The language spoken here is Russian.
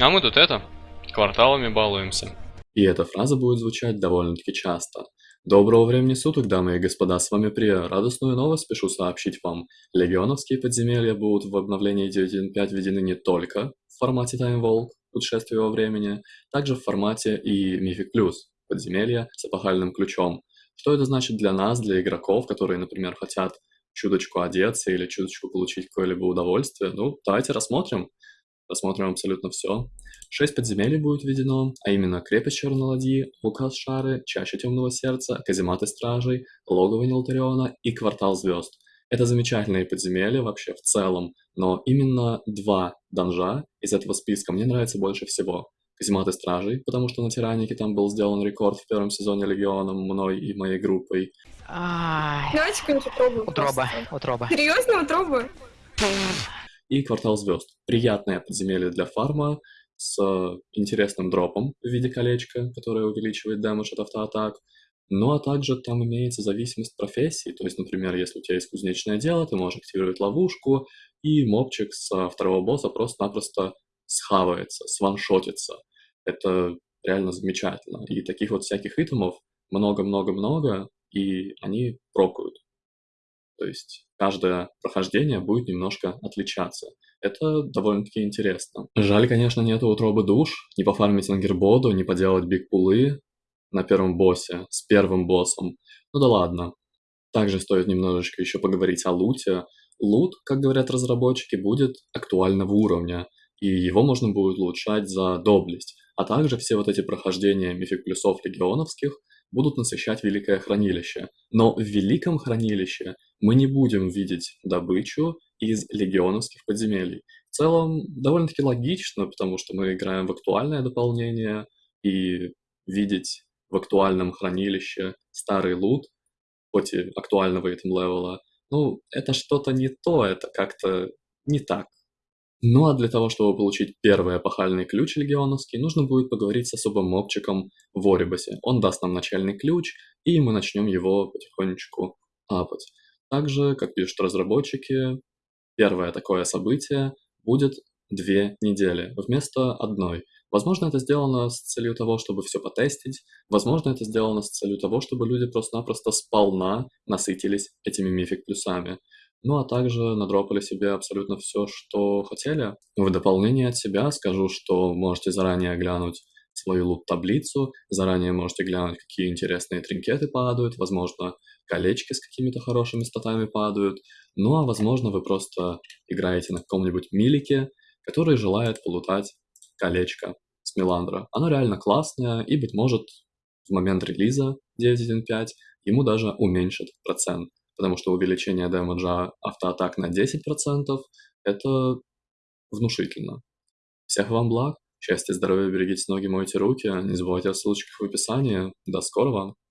А мы тут это, кварталами балуемся. И эта фраза будет звучать довольно-таки часто. Доброго времени суток, дамы и господа, с вами Прия. Радостную новость спешу сообщить вам. Легионовские подземелья будут в обновлении 9.1.5 введены не только в формате Time Walk, путешествие во времени, также в формате и Mythic Plus, подземелья с эпохальным ключом. Что это значит для нас, для игроков, которые, например, хотят чуточку одеться или чуточку получить какое-либо удовольствие? Ну, давайте рассмотрим. Рассмотрим абсолютно все. Шесть подземелий будет введено, а именно крепость Черноладьи, Лукас Шары, Чаще Темного Сердца, Казематы Стражей, Логово Нелтариона и Квартал Звезд. Это замечательные подземелья вообще в целом, но именно два данжа из этого списка мне нравятся больше всего. Казематы Стражей, потому что на Тиранике там был сделан рекорд в первом сезоне Легионом мной и моей группой. Давайте какую-нибудь утробу. Утроба, утроба. Серьезно, утроба? И Квартал Звезд. Приятное подземелье для фарма с интересным дропом в виде колечка, которое увеличивает дэмэдж от автоатак. Ну а также там имеется зависимость профессии, то есть, например, если у тебя есть кузнечное дело, ты можешь активировать ловушку, и мобчик со второго босса просто-напросто схавается, сваншотится. Это реально замечательно. И таких вот всяких итемов много-много-много, и они прокают. То есть каждое прохождение будет немножко отличаться. Это довольно-таки интересно. Жаль, конечно, нету утробы душ, не пофармить на гербоду, не поделать биг-пулы на первом боссе, с первым боссом. Ну да ладно. Также стоит немножечко еще поговорить о луте. Лут, как говорят разработчики, будет актуального уровня, и его можно будет улучшать за доблесть. А также все вот эти прохождения мифик плюсов легионовских будут насыщать Великое Хранилище. Но в Великом Хранилище мы не будем видеть добычу из легионовских подземелий. В целом, довольно-таки логично, потому что мы играем в актуальное дополнение, и видеть в актуальном хранилище старый лут, хоть и актуального этим левела, ну, это что-то не то, это как-то не так. Ну а для того, чтобы получить первый эпохальный ключ легионовский, нужно будет поговорить с особым мобчиком в Орибасе. Он даст нам начальный ключ, и мы начнем его потихонечку апать. Также, как пишут разработчики, первое такое событие будет две недели вместо одной. Возможно, это сделано с целью того, чтобы все потестить. Возможно, это сделано с целью того, чтобы люди просто-напросто сполна насытились этими мифик плюсами. Ну а также надропали себе абсолютно все, что хотели. В дополнение от себя скажу, что можете заранее глянуть свою лут-таблицу, заранее можете глянуть, какие интересные тринкеты падают, возможно, колечки с какими-то хорошими статами падают, ну а возможно вы просто играете на каком-нибудь милике, который желает полутать колечко с Меландра. Оно реально классное, и, быть может, в момент релиза 9.1.5 ему даже уменьшит процент потому что увеличение дэмэджа автоатак на 10% — это внушительно. Всех вам благ, счастья, здоровья, берегите ноги, мойте руки, не забывайте о ссылочках в описании. До скорого!